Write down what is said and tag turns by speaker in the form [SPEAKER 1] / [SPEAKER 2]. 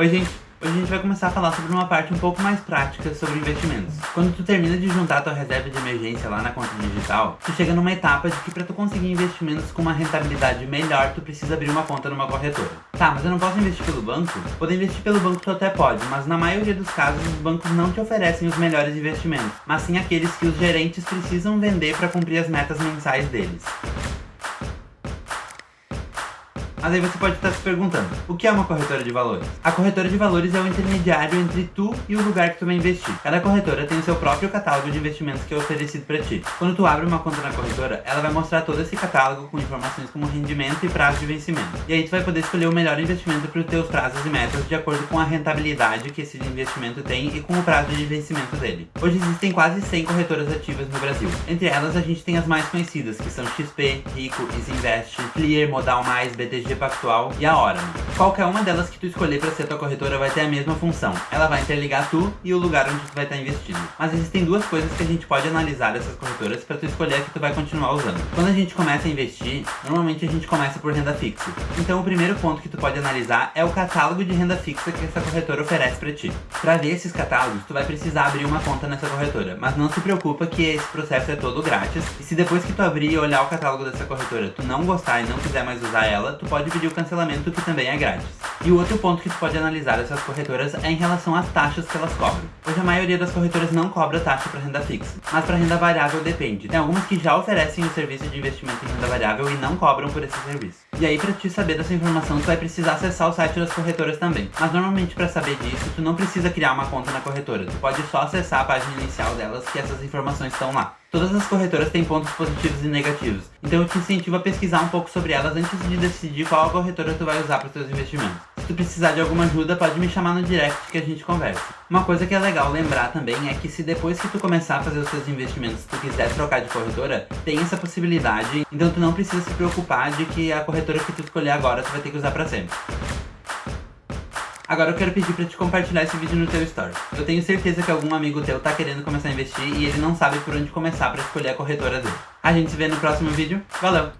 [SPEAKER 1] Oi gente, hoje a gente vai começar a falar sobre uma parte um pouco mais prática sobre investimentos. Quando tu termina de juntar tua reserva de emergência lá na conta digital, tu chega numa etapa de que para tu conseguir investimentos com uma rentabilidade melhor, tu precisa abrir uma conta numa corretora. Tá, mas eu não posso investir pelo banco? Poder investir pelo banco tu até pode, mas na maioria dos casos os bancos não te oferecem os melhores investimentos, mas sim aqueles que os gerentes precisam vender para cumprir as metas mensais deles. Mas aí você pode estar se perguntando, o que é uma corretora de valores? A corretora de valores é o intermediário entre tu e o lugar que tu vai investir. Cada corretora tem o seu próprio catálogo de investimentos que é oferecido para ti. Quando tu abre uma conta na corretora, ela vai mostrar todo esse catálogo com informações como rendimento e prazo de vencimento. E aí tu vai poder escolher o melhor investimento para os teus prazos e metas de acordo com a rentabilidade que esse investimento tem e com o prazo de vencimento dele. Hoje existem quase 100 corretoras ativas no Brasil. Entre elas a gente tem as mais conhecidas, que são XP, Rico, Isinvest, Clear, Modal Mais, BTG Pactual e a Hora. Qualquer uma delas que tu escolher para ser tua corretora vai ter a mesma função. Ela vai interligar tu e o lugar onde tu vai estar investido. Mas existem duas coisas que a gente pode analisar dessas corretoras para tu escolher a que tu vai continuar usando. Quando a gente começa a investir, normalmente a gente começa por renda fixa. Então o primeiro ponto que tu pode analisar é o catálogo de renda fixa que essa corretora oferece para ti. Para ver esses catálogos, tu vai precisar abrir uma conta nessa corretora, mas não se preocupa que esse processo é todo grátis. E se depois que tu abrir e olhar o catálogo dessa corretora, tu não gostar e não quiser mais usar ela, tu pode pode pedir o cancelamento que também é grátis. E o outro ponto que tu pode analisar dessas corretoras é em relação às taxas que elas cobram. Hoje a maioria das corretoras não cobra taxa para renda fixa, mas para renda variável depende. Tem algumas que já oferecem o serviço de investimento em renda variável e não cobram por esse serviço. E aí para te saber dessa informação tu vai precisar acessar o site das corretoras também. Mas normalmente para saber disso tu não precisa criar uma conta na corretora, tu pode só acessar a página inicial delas que essas informações estão lá. Todas as corretoras têm pontos positivos e negativos, então eu te incentivo a pesquisar um pouco sobre elas antes de decidir qual corretora tu vai usar para os seus investimentos. Se precisar de alguma ajuda, pode me chamar no direct que a gente conversa. Uma coisa que é legal lembrar também é que se depois que tu começar a fazer os seus investimentos tu quiser trocar de corretora, tem essa possibilidade, então tu não precisa se preocupar de que a corretora que tu escolher agora tu vai ter que usar para sempre. Agora eu quero pedir pra te compartilhar esse vídeo no teu story. Eu tenho certeza que algum amigo teu tá querendo começar a investir e ele não sabe por onde começar pra escolher a corretora dele. A gente se vê no próximo vídeo. Valeu!